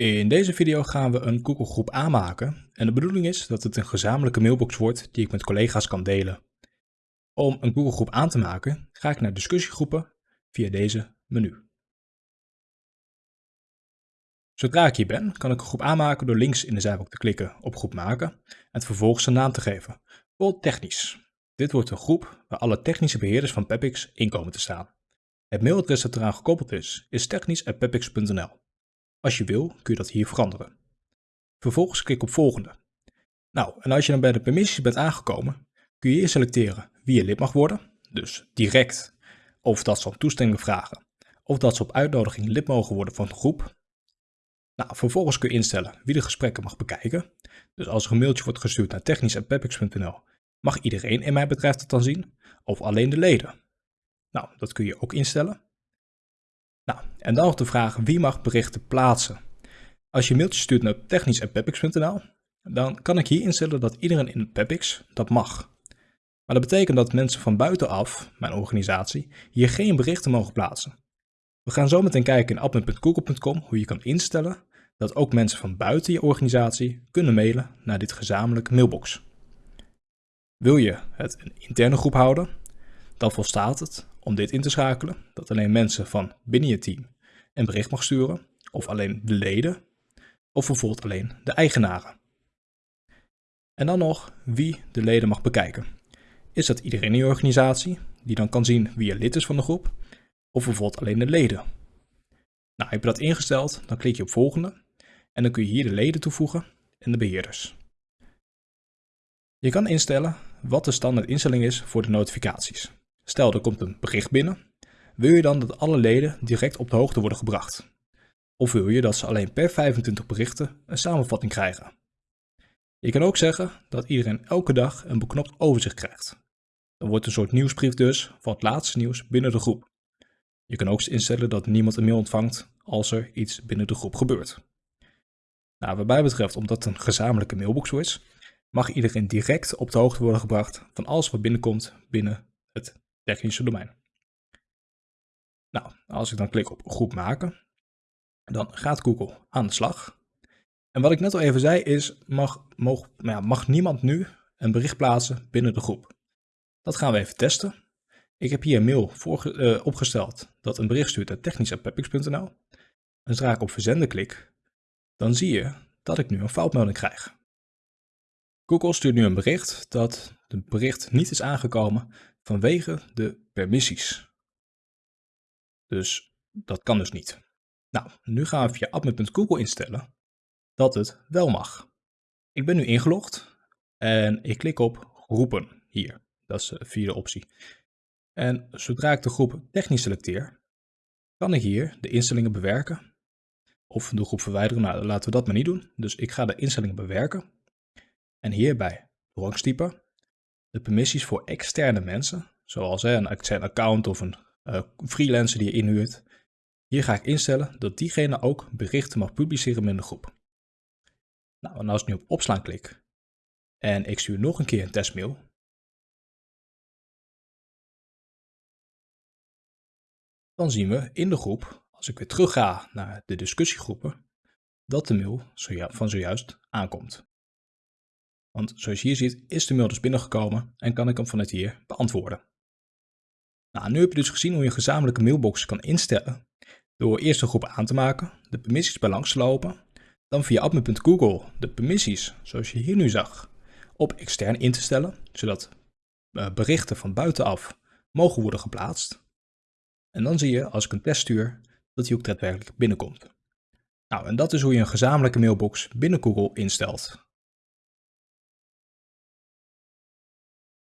In deze video gaan we een Google groep aanmaken en de bedoeling is dat het een gezamenlijke mailbox wordt die ik met collega's kan delen. Om een Google groep aan te maken ga ik naar discussiegroepen via deze menu. Zodra ik hier ben kan ik een groep aanmaken door links in de zijbalk te klikken op groep maken en vervolgens een naam te geven, bijvoorbeeld technisch. Dit wordt een groep waar alle technische beheerders van Pepix in komen te staan. Het mailadres dat eraan gekoppeld is, is technisch.pepix.nl. Als je wil, kun je dat hier veranderen. Vervolgens klik op volgende. Nou, en als je dan bij de permissies bent aangekomen, kun je hier selecteren wie je lid mag worden, dus direct, of dat ze om toestemming vragen, of dat ze op uitnodiging lid mogen worden van de groep. Nou, vervolgens kun je instellen wie de gesprekken mag bekijken. Dus als er een mailtje wordt gestuurd naar technisch.pepix.nl, mag iedereen in mijn bedrijf dat dan zien, of alleen de leden. Nou, dat kun je ook instellen. Nou, en dan nog de vraag wie mag berichten plaatsen. Als je een mailtje stuurt naar technisch.pepix.nl, dan kan ik hier instellen dat iedereen in Pepix dat mag. Maar dat betekent dat mensen van buitenaf, mijn organisatie, hier geen berichten mogen plaatsen. We gaan zo meteen kijken in admin.google.com hoe je kan instellen dat ook mensen van buiten je organisatie kunnen mailen naar dit gezamenlijke mailbox. Wil je het een interne groep houden, dan volstaat het om dit in te schakelen, dat alleen mensen van binnen je team een bericht mag sturen, of alleen de leden, of bijvoorbeeld alleen de eigenaren. En dan nog wie de leden mag bekijken. Is dat iedereen in je organisatie, die dan kan zien wie er lid is van de groep, of bijvoorbeeld alleen de leden? Nou, heb je dat ingesteld, dan klik je op volgende en dan kun je hier de leden toevoegen en de beheerders. Je kan instellen wat de standaard instelling is voor de notificaties. Stel er komt een bericht binnen, wil je dan dat alle leden direct op de hoogte worden gebracht? Of wil je dat ze alleen per 25 berichten een samenvatting krijgen? Je kan ook zeggen dat iedereen elke dag een beknopt overzicht krijgt. Dan wordt een soort nieuwsbrief dus van het laatste nieuws binnen de groep. Je kan ook instellen dat niemand een mail ontvangt als er iets binnen de groep gebeurt. Nou, wat mij betreft, omdat het een gezamenlijke mailbox is, mag iedereen direct op de hoogte worden gebracht van alles wat binnenkomt binnen het technische domein. Nou, als ik dan klik op groep maken, dan gaat Google aan de slag. En wat ik net al even zei is, mag, mag, ja, mag niemand nu een bericht plaatsen binnen de groep. Dat gaan we even testen. Ik heb hier een mail voor, uh, opgesteld dat een bericht stuurt naar technisch.pepix.nl. En zodra ik op verzenden klik, dan zie je dat ik nu een foutmelding krijg. Google stuurt nu een bericht dat de bericht niet is aangekomen vanwege de permissies. Dus dat kan dus niet. Nou, nu gaan we via admin.google instellen dat het wel mag. Ik ben nu ingelogd en ik klik op groepen hier. Dat is de vierde optie. En zodra ik de groep technisch selecteer, kan ik hier de instellingen bewerken. Of de groep verwijderen. Nou, laten we dat maar niet doen. Dus ik ga de instellingen bewerken. En hierbij toegangstype de permissies voor externe mensen, zoals een extern account of een uh, freelancer die je inhuurt. Hier ga ik instellen dat diegene ook berichten mag publiceren in de groep. Nou, en als ik nu op opslaan klik en ik stuur nog een keer een testmail, dan zien we in de groep, als ik weer terug ga naar de discussiegroepen, dat de mail van zojuist aankomt. Want zoals je hier ziet is de mail dus binnengekomen en kan ik hem vanuit hier beantwoorden. Nou, nu heb je dus gezien hoe je een gezamenlijke mailbox kan instellen door eerst een groep aan te maken, de permissies bij langs te lopen, dan via admin.google de permissies, zoals je hier nu zag, op extern in te stellen, zodat eh, berichten van buitenaf mogen worden geplaatst. En dan zie je, als ik een test stuur, dat hij ook daadwerkelijk binnenkomt. Nou, en dat is hoe je een gezamenlijke mailbox binnen Google instelt.